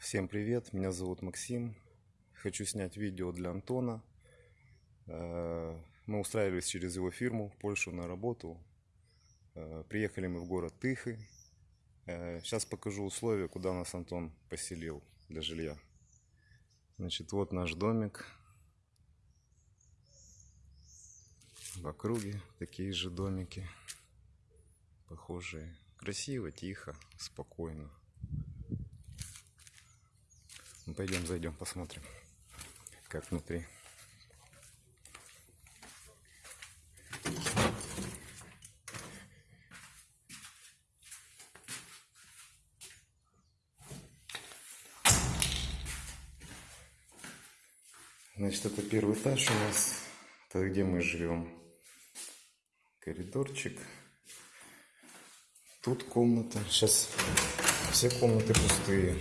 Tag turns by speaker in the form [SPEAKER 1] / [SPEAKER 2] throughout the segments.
[SPEAKER 1] Всем привет, меня зовут Максим. Хочу снять видео для Антона. Э, Мы устраивались через его фирму в Польшу на работу. Э, Приехали мы в город Тыхы. Сейчас покажу условия, куда нас Антон поселил для жилья. Значит, вот наш домик. В округе такие же домики. Похожие. Красиво, тихо, спокойно. Ну, пойдем, зайдем, посмотрим, как внутри. Значит, это первый этаж у нас. Это где мы живем. Коридорчик. Тут комната. Сейчас все комнаты пустые.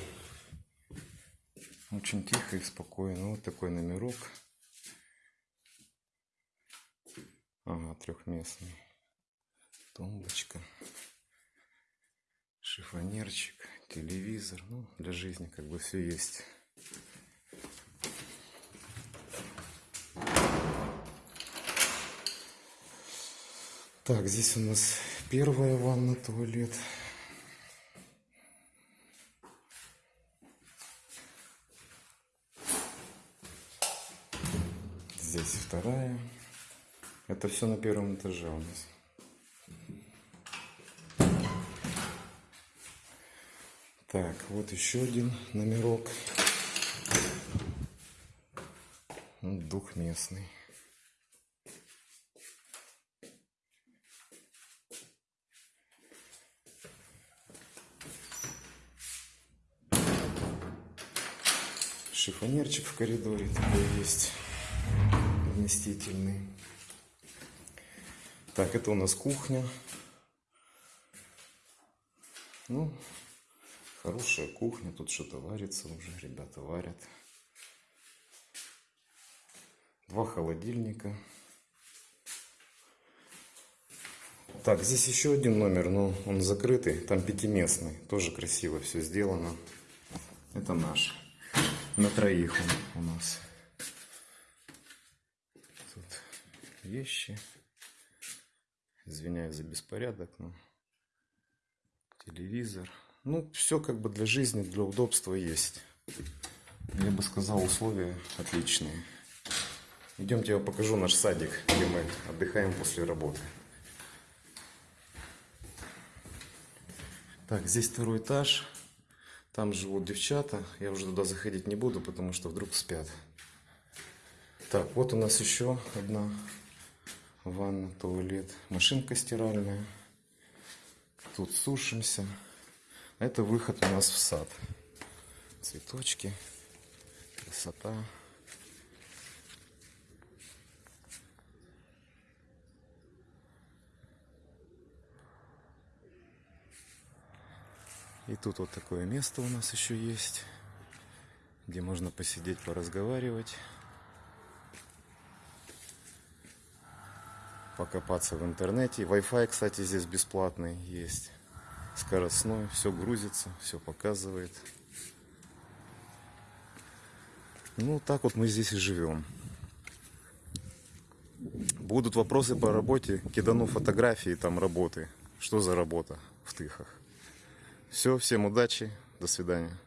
[SPEAKER 1] Очень тихо и спокойно. Вот такой номерок. Ага, трехместный. Тумбочка. Шифонерчик. Телевизор. Ну, для жизни как бы все есть. Так, здесь у нас первая ванна, туалет. Здесь вторая. Это все на первом этаже у нас. Так, вот еще один номерок. Двухместный. Шифонерчик в коридоре такой есть вместительный. Так, это у нас кухня. Ну, хорошая кухня. Тут что-то варится уже. Ребята варят. Два холодильника. Так, здесь еще один номер, но он закрытый. Там пятиместный. Тоже красиво все сделано. Это наш. На троих он у нас. Тут вещи. Извиняюсь за беспорядок, но телевизор. Ну, все как бы для жизни, для удобства есть. Я бы сказал, условия отличные. Идемте, я покажу наш садик, где мы отдыхаем после работы. Так, здесь второй этаж. Там живут девчата. Я уже туда заходить не буду, потому что вдруг спят. Так, вот у нас еще одна ванна, туалет, машинка стиральная. Тут сушимся. Это выход у нас в сад. Цветочки, красота. И тут вот такое место у нас еще есть, где можно посидеть, поразговаривать, покопаться в интернете. Wi-Fi, кстати, здесь бесплатный есть, скоростной, все грузится, все показывает. Ну, так вот мы здесь и живем. Будут вопросы по работе, кидану фотографии там работы. Что за работа в Тыхах. Все, всем удачи, до свидания.